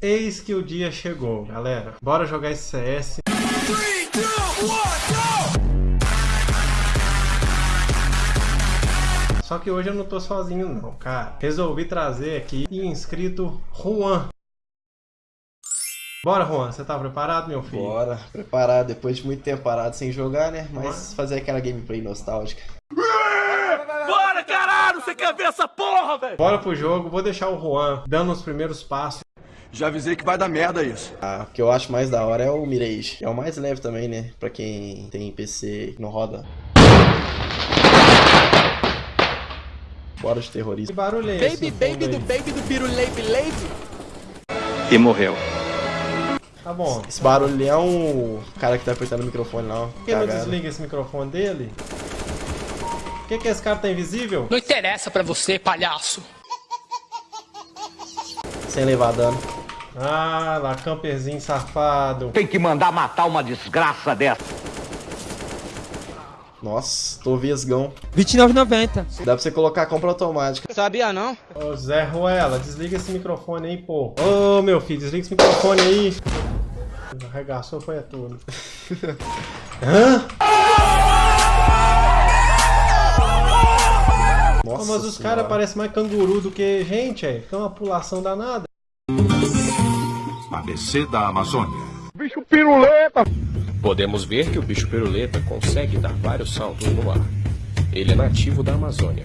Eis que o dia chegou, galera. Bora jogar esse CS. Só que hoje eu não tô sozinho não, cara. Resolvi trazer aqui o inscrito Juan. Bora, Juan. Você tá preparado, meu filho? Bora, preparado. Depois de muito tempo parado sem jogar, né? Mas fazer aquela gameplay nostálgica. Bora, caralho! Você quer ver essa porra, velho? Bora pro jogo. Vou deixar o Juan dando os primeiros passos. Já avisei que vai dar merda isso. Ah, o que eu acho mais da hora é o Mirage. É o mais leve também, né? Pra quem tem PC que não roda. Bora de terrorista. Que barulho é esse? Baby, baby aí? do baby do Biru Leibe Leibe. E morreu. Tá bom. Esse barulho ali é um cara que tá apertando o microfone lá, ó. Por que não Cagado. desliga esse microfone dele? Por que, que esse cara tá invisível? Não interessa pra você, palhaço. Sem levar dano. Ah, lá, camperzinho safado. Tem que mandar matar uma desgraça dessa. Nossa, tô vesgão. 29,90. Dá pra você colocar a compra automática. Sabia não? Ô, Zé Ruela, desliga esse microfone aí, pô. Ô, meu filho, desliga esse microfone aí. Arregaçou, foi a tudo. Hã? Nossa mas os caras parecem mais canguru do que gente, é. Fica uma pulação danada. ABC da Amazônia. Podemos ver que o bicho piruleta consegue dar vários saltos no ar. Ele é nativo da Amazônia.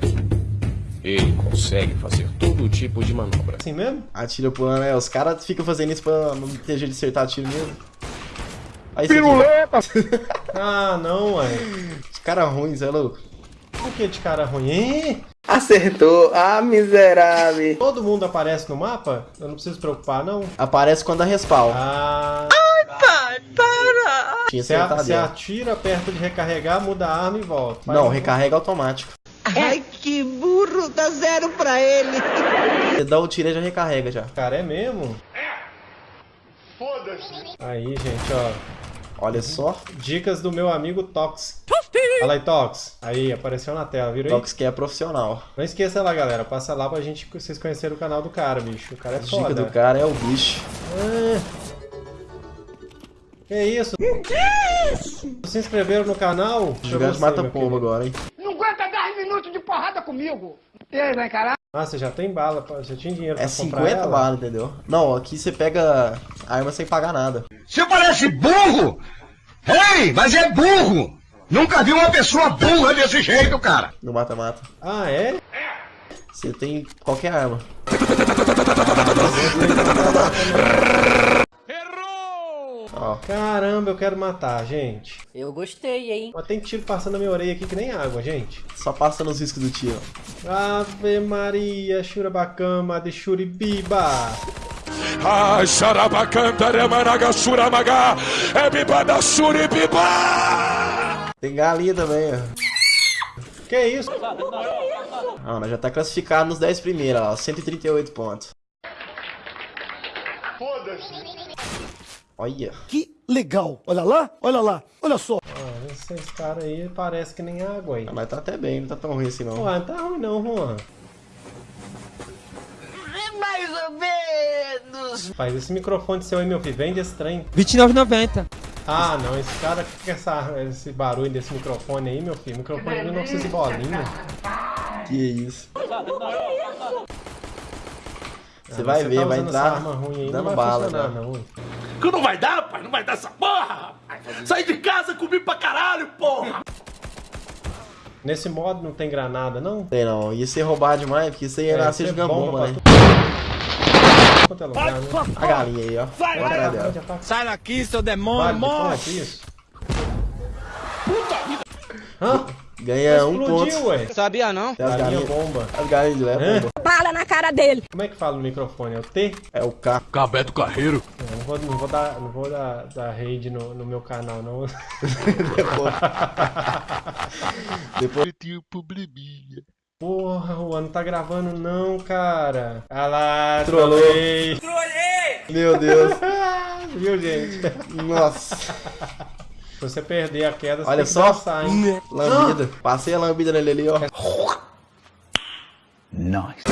Ele consegue fazer todo tipo de manobra. Assim mesmo? Atira pro ano, é. Os caras ficam fazendo isso pra não ter jeito de acertar tiro mesmo. Aí Piruleta! Ah, não, ué. Os caras ruins, é louco. Por que de cara ruim? Hein? Acertou! Ah, miserável! Todo mundo aparece no mapa? Eu não preciso preocupar, não. Aparece quando a respawn. Ah, Tinha você, a- acertado você ela. atira perto de recarregar, muda a arma e volta. Faz Não, um- recarrega automático. Ai, que burro, dá zero pra ele. Você dá o tiro e já recarrega já. Cara, é mesmo? Foda-se. Aí, gente, ó. Olha só. Dicas do meu amigo Tox. Fala aí, Tox. Aí, apareceu na tela, viram aí? Tox que é profissional. Não esqueça lá, galera. Passa lá pra gente, vocês conhecerem o canal do cara, bicho. O cara é A dica foda. do cara é o bicho. Ah. Que isso? Que isso? Se inscreveram no canal? Deixa eu Jogando mata querido. agora, hein? Não aguenta 10 minutos de porrada comigo. E aí, vai encarar? Ah, você já tem bala, você tinha dinheiro pra É comprar 50 ela? balas, entendeu? Não, aqui você pega a arma sem pagar nada. Você parece burro! Ei, mas é burro! Nunca vi uma pessoa burra desse jeito, cara! No mata-mata. Ah, é? Você tem qualquer arma. Ó, Caramba, eu quero matar, gente. Eu gostei, hein? Mas tem tiro passando na minha orelha aqui que nem água, gente. só passa nos riscos do tiro. Ave Maria, Churabacama de Churibiba. Ai, xarabacantaremanaga suramaga, é bibada suribiba! Tem galinha também, ó. Que isso? Ah, nós já tá classificado nos 10 primeiros, ó. 138 pontos. Foda-se. Olha. Que legal. Olha lá, olha lá, olha só. Ah, esses caras aí parece que nem água aí. Mas tá até bem, não tá tão ruim assim não. Ué, não tá ruim não, Juan. Mais ou menos. Faz esse microfone seu aí, meu filho. Vende esse trem. 29,90. Ah, não. Esse cara que essa, esse barulho desse microfone aí, meu filho. Microfone de 1900 e bolinha. Que isso. Você Ah, vai você ver, tá vai usando entrar aí, não dando vai bala já. não. Que não vai dar, pai, não vai dar essa porra. Saí de casa, comi pra caralho, porra! Nesse modo não tem granada, não? Sei não, ia ser roubado demais, porque isso aí ia É, nascer isso é jogando bomba bomba, né? Quanto é lugar, né? A galinha aí, ó. Vai, já tá- Sai daqui, seu demônio, Vale, morre. depois isso. Hã? Ganha um ponto. ué. Sabia não? Tem as Galinha galinhas. bomba. As galinhas de leva. Bala na cara dele. Como é que fala no microfone? É o T? É o K. Cabeto Carreiro. Eu não vou, não vou dar, não vou dar, dar raid no, no meu canal, não. Depois. Depois. Porra, o ano tá gravando não, cara. Ah lá, Trollou. trolei. Meu Deus. Viu, gente? Nossa. Se você perder a queda, você Olha só. dançar, hein? Lambida. Passei a lambida nele ali, ó. Nice.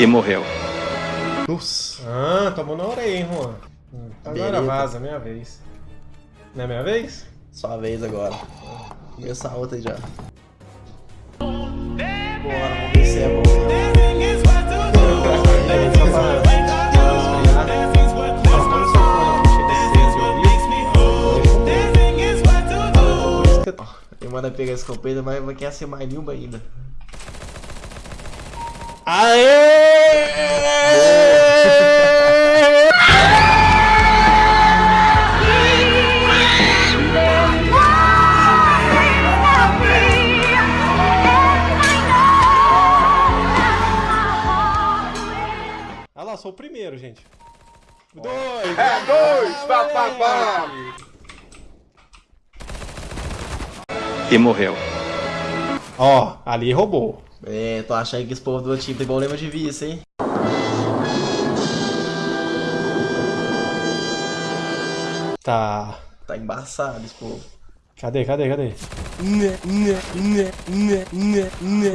E morreu. Nossa. Ah, tomou na orelha, hein, Juan? Agora Bereta. vaza, minha vez. Não é minha vez? Sua vez agora. Começar a outra aí já. Eu mando pegar esse escopeta, mas vai querer ser mais limpa ainda. Ah lá, sou o primeiro, gente. É dois, papapá. E morreu. Ó, ali roubou. É, tô achando que esse povo do outro time tem problema de vista, hein? Tá. Tá embaçado esse povo. Cadê, cadê, cadê?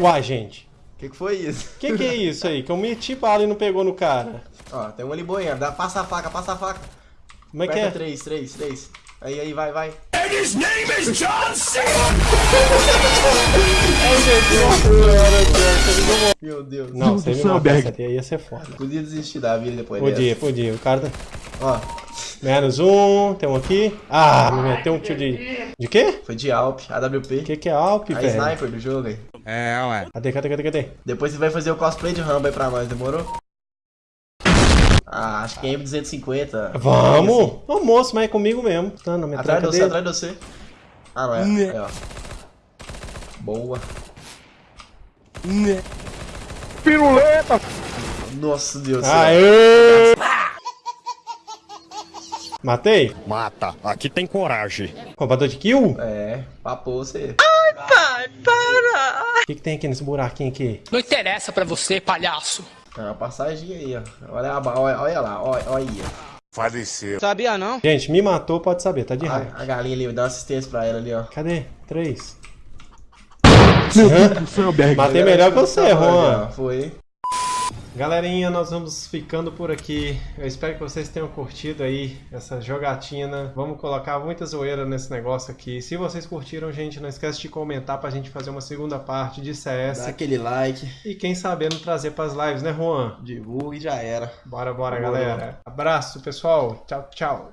Uai, gente. O que, que foi isso? Que que é isso aí? Que eu meti bala e não pegou no cara. Ó, tem um ali boiando. Dá, passa a faca, passa a faca. Como é que Aperta é? três, três, três. Aí, aí, vai, vai. Meu Deus. Não, você me mata essa aí ia ser foda. Podia desistir da vida depois Podia, podia. O cara tá... dessa. Ó, Menos um, tem um aqui. Ah, me meteu um tiro de... De quê? foi de Alp, O AWP. que que é Alp, A velho? sniper do jogo aí. Cadê, cadê, cadê, cadê? Depois você vai fazer o cosplay de Rambo aí pra nós, demorou? Ah, acho que é M250. Vamos! Ô moço, mas é comigo mesmo. Tá na Atrás de você, dele. atrás de você. Ah, não é. Aí, ó. Boa. Piruleta. Nossa, Deus. Aê! Matei? Mata, aqui tem coragem. Roubador de kill? É, papou você. O que, que tem aqui nesse buraquinho aqui? Não interessa pra você, palhaço. Tem uma passagem aí, ó. Olha, a olha, olha lá, olha, olha aí. Faleceu. Sabia não? Gente, me matou, pode saber, tá de raiva. A, a galinha ali, dá uma assistência pra ela ali, ó. Cadê? Três. Berg. Matei melhor que você, Juan. Foi. Galerinha, nós vamos ficando por aqui. Eu espero que vocês tenham curtido aí essa jogatina. Vamos colocar muita zoeira nesse negócio aqui. Se vocês curtiram, gente, não esquece de comentar pra gente fazer uma segunda parte de CS. Dá aquele like, E quem sabendo trazer pras lives, né, Juan? divulga e já era. Bora, bora, galera. Abraço, pessoal. Tchau, tchau.